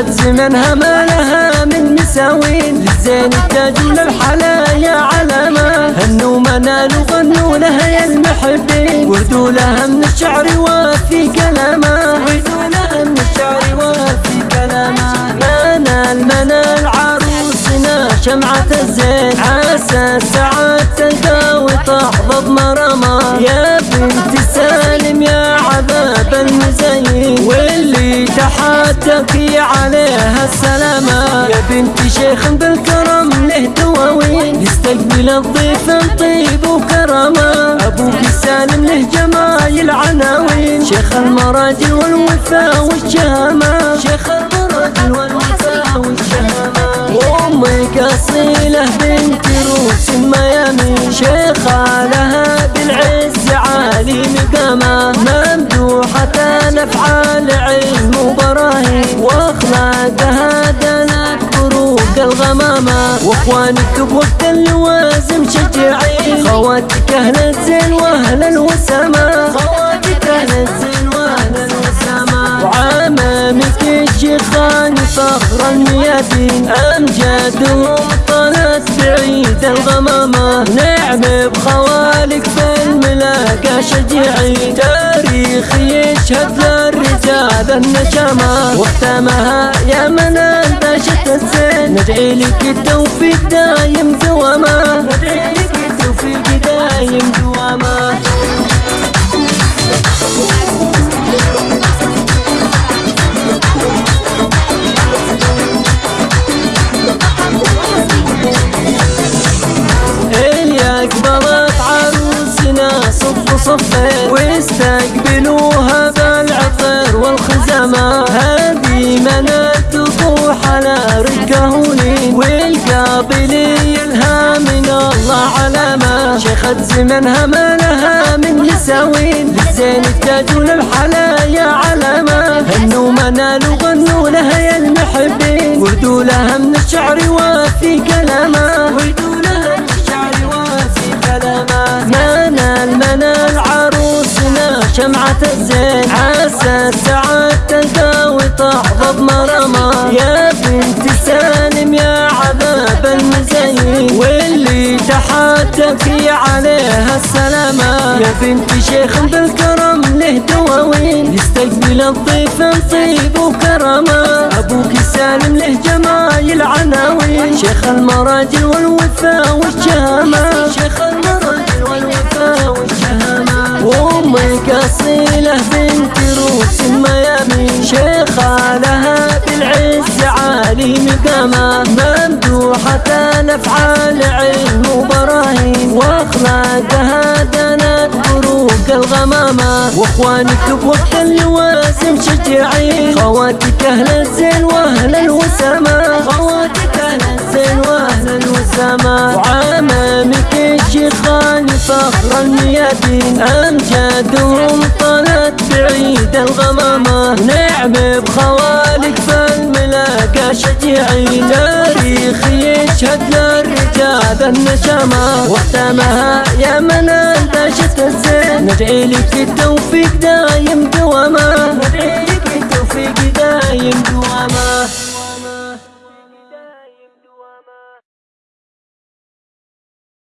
شيخة زمنها ما لها من مساوين. للزين التاج وللحلايا علامة هنوا منالوا غنوا لها يا المحبين. وردوا لها من الشعر وفي كلامه وردوا لها من الشعر وفي كلامه منال منال عروسنا شمعة الزين. عسى السعادة تلقى وتحظى بمرمى تحاتك عليها السلامة. يا بنت شيخ بالكرم له دواوين. يستقبل الضيف طيب وكرامة. أبوك السالم له جمايل عناوين. شيخ المراجل والوفاء والشهامة. شيخ المراجل والوفاء والشهامة. أمك أصيلة بنت روس ميامين وأخوانك بوقت اللوازم شجعين خواتك أهل الزين وأهل الوسامة خواتك أهل الزين وأهل الوسامة وعمامك الشيخان فخر الميادين أمجادهم طلت بعيد الغمامة. نعم بخوالك في شجيعين تاريخ يشهد للرجال النشامة. واختمها يا من انتشت الزين ندعي لك التوفيق دايم دوامة ندعي لك التوفيق دايم دوامة قبلت عروسنا صف صفين واستقبلوها بالعطر والخزامة هذه منال تطوح على ركهولين والقابلي لها من الله علامة شيخة زمنها ما لها من مساوين. للزين التاج وللحلايا علامة هنوا منال وغنوا لها يا المحبين. وردوا لها من الشعر وفي كلامه. واللي تحاتك عليها السلامة. يا بنت شيخ بالكرم له دواوين. يستقبل الضيف طيب وكرامة. أبوك سالم له جمايل عناوين. شيخ المراجل والوفاء والشهامة. شيخ عالي مقامة ممدوحة الأفعال علم وبراهين وأخلاقها دنت بروق الغمامة. وأخوانك بوقت اللوازم شجعين خواتك أهل الزين وأهل الوسامة. خواتك أهل الزين وأهل الوسامة. وعمامك الشيخان فخر الميادين. أمجادهم طلت بعيد الغمامة. نعم بخوالك شجيعين تاريخ يشهد للرجال النشامة واختمها يا من انتشت الزين ندعي لك التوفيق دايم دوامة